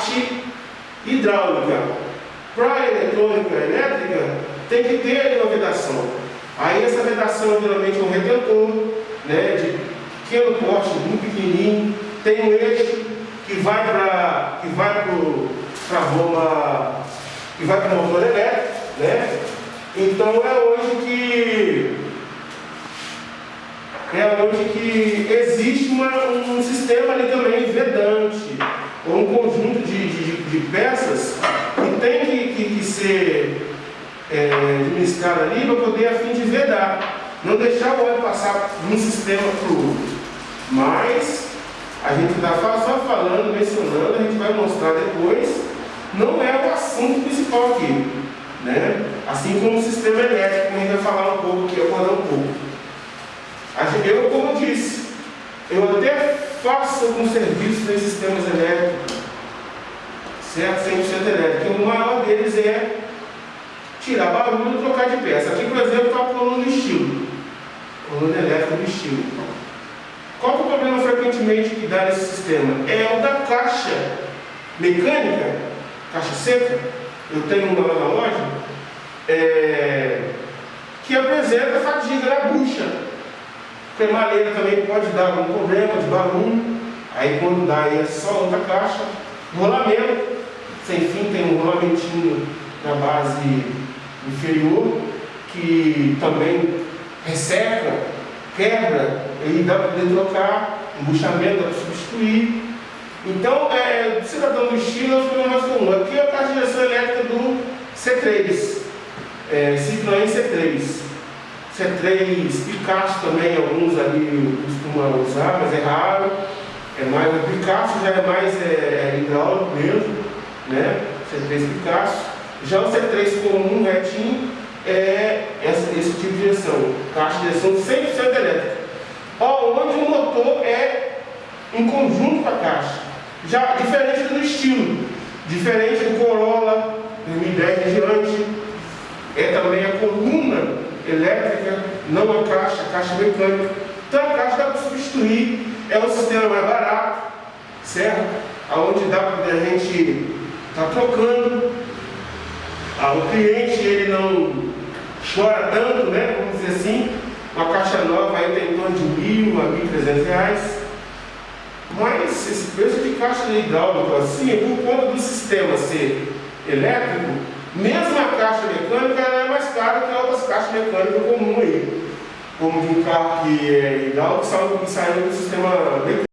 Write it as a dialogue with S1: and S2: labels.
S1: parte hidráulica. Para a eletrônica elétrica, tem que ter uma vedação. Aí essa vedação geralmente é um retentor, né, de pequeno porte, muito pequenininho, tem um eixo que vai para que vai para a bomba, que vai para o motor elétrico, né? Então é onde que é onde que existe uma, um sistema ali também vedante, ou um conjunto de, peças que tem que, que, que ser é, administrado ali para poder a fim de vedar. Não deixar o óleo passar de um sistema para o outro. Mas a gente está só falando, mencionando, a gente vai mostrar depois, não é o assunto principal aqui. Né? Assim como o sistema elétrico, a gente vai falar um pouco aqui, agora um pouco. Eu, como disse, eu até faço alguns serviços em sistemas elétricos, certo? 100% elétrico. E o deles é tirar barulho e trocar de peça. Aqui, por exemplo, está a coluna de estilo. Coluna elétrica de estilo. Qual é o problema frequentemente que dá nesse sistema? É o da caixa mecânica, caixa seca. Eu tenho uma lá na loja é, que apresenta fadiga na bucha Cremaleira também pode dar algum problema de barulho. Aí quando dá aí é só outra caixa. Rolamento, sem fim tem um rolamentinho na base inferior, que também resseca, quebra, e dá para poder trocar, embuchamento dá para substituir. Então, é, cidadão do estilo é o problema mais comum. Aqui é a direção elétrica do C3, é, Citroën C3. C3 Picasso também, alguns ali costumam usar, mas é raro. É mais, o Picasso já é mais é, é hidráulico mesmo, né? C3 Picasso. Já o C3 comum, retinho, é esse, esse tipo de direção. Caixa de direção 100% elétrica. Onde o motor é em conjunto com a caixa. Já diferente do estilo. Diferente do Corolla 2010 em diante. É também a coluna elétrica, não a caixa, a caixa mecânica. Então a caixa dá para substituir, é um sistema mais barato, certo? Onde dá para a gente estar tá trocando. Ah, o cliente ele não chora tanto, né? Vamos dizer assim, uma caixa nova aí tem em torno de mil a mil trezentos reais. Mas esse preço de caixa de hidráulico assim, por conta do sistema ser elétrico, mesmo a caixa mecânica é mais cara que outras caixas mecânicas comuns aí. Como de um carro que é hidráulico saiu do sistema.